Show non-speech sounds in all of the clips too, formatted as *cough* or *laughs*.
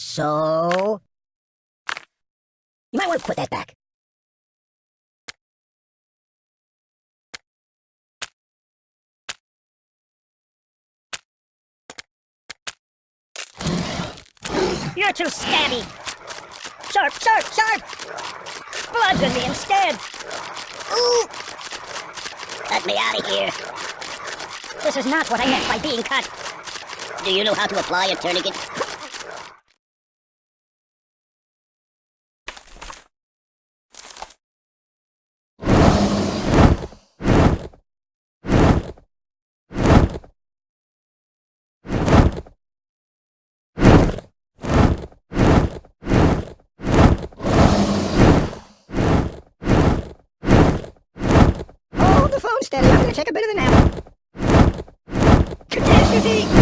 So... You might want to put that back. You're too stabby! Sharp, sharp, sharp! Bludgeon me instead! Ooh! Let me out of here! This is not what I meant by being cut! Do you know how to apply a tourniquet? the phone steady. I'm gonna take a bit of a nap. Catastrophe!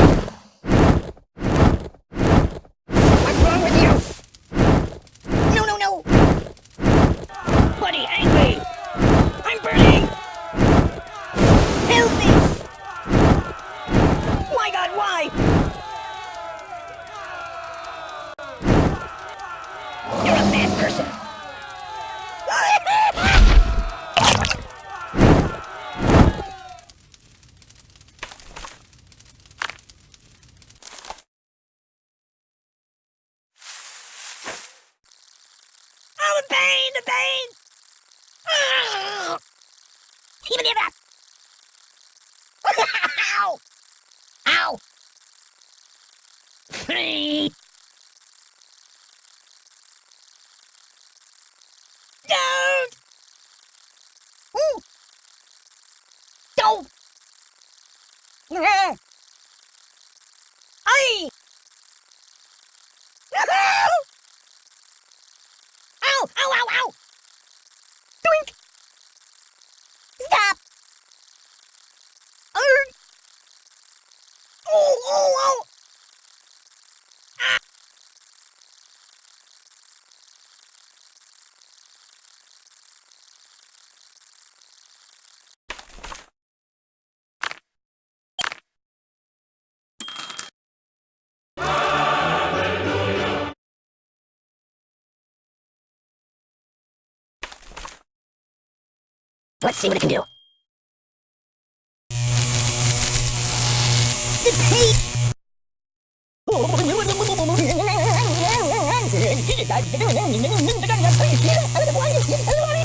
the veins! Let's see what it can do. The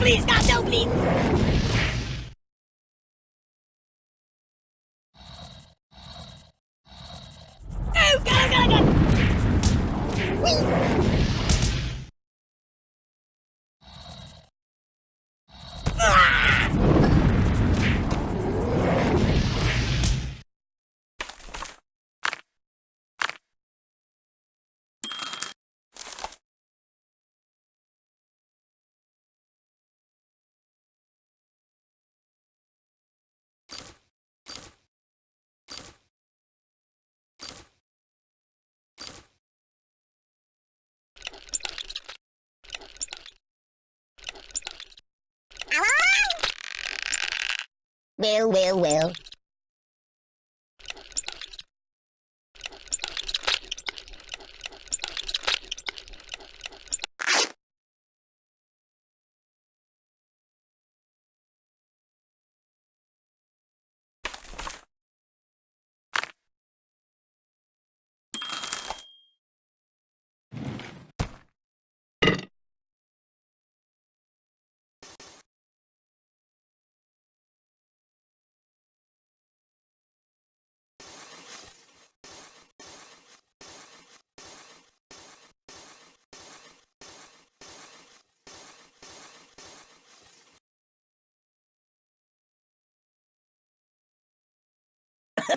please, goddamn, please. Well, well, well.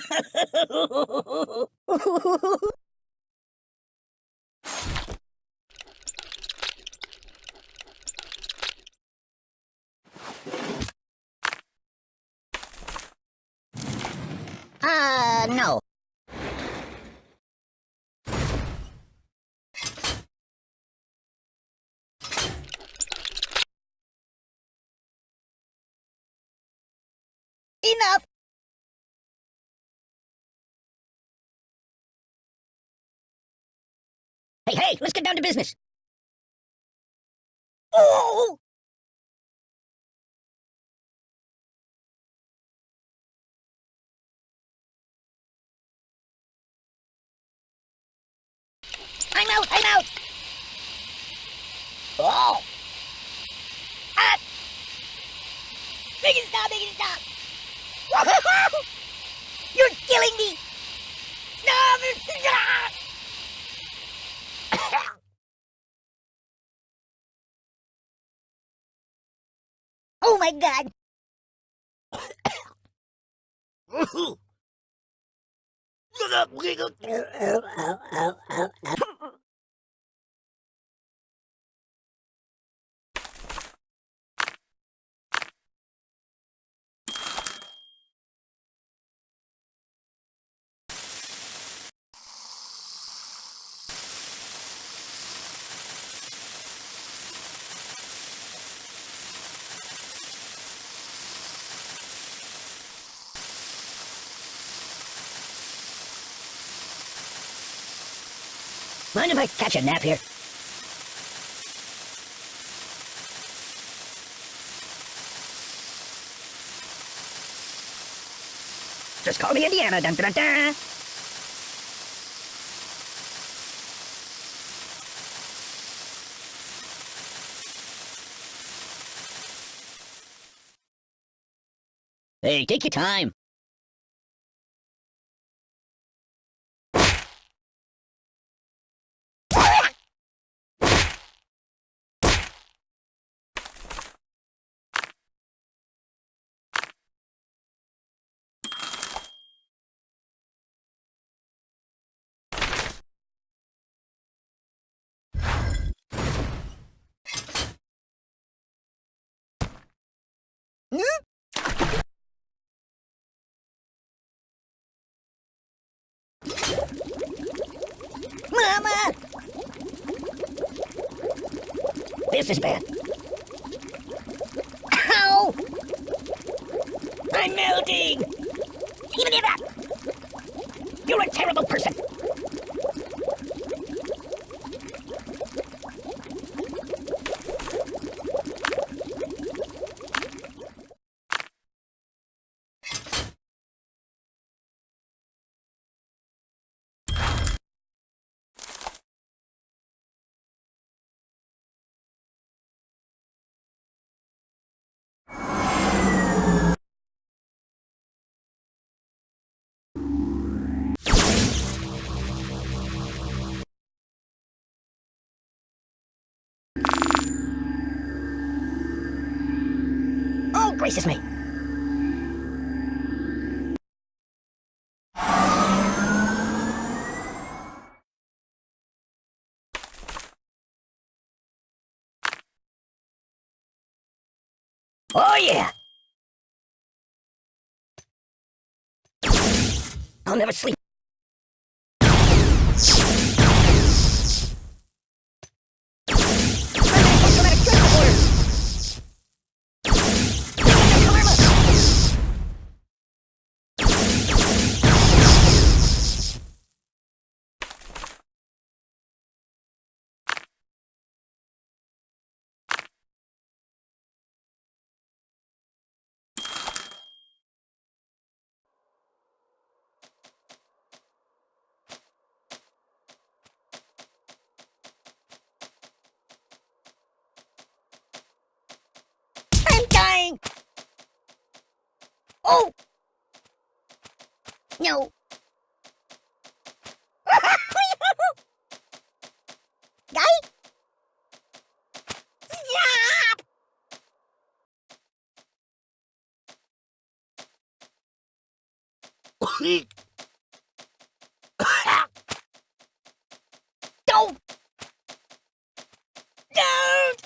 *laughs* Uh, no. Enough! Hey, hey, let's get down to business. Oh! I'm out, I'm out! Oh! Ah! Make it stop, make it stop! You're killing me! Stop! Oh my god! Mind if I catch a nap here? Just call me Indiana. Dun, dun, dun. Hey, take your time. Mama! This is bad. Ow! I'm melting! Even if You're a terrible person! Gracious me! Oh, yeah! I'll never sleep. Oh! No. Guy? Stop! Don't! Don't!